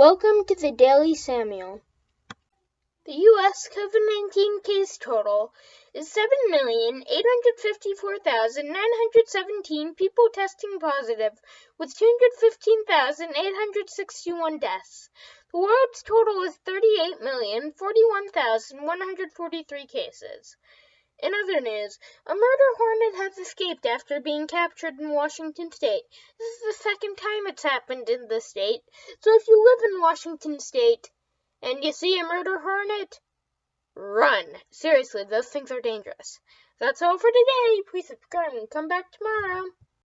Welcome to the Daily Samuel. The U.S. COVID 19 case total is 7,854,917 people testing positive, with 215,861 deaths. The world's total is 38,041,143 cases. In other news, a murder hornet has escaped after being captured in Washington state. This is the second time it's happened in the state. So if you live in Washington state and you see a murder hornet, run. Seriously, those things are dangerous. That's all for today. Please subscribe and come back tomorrow.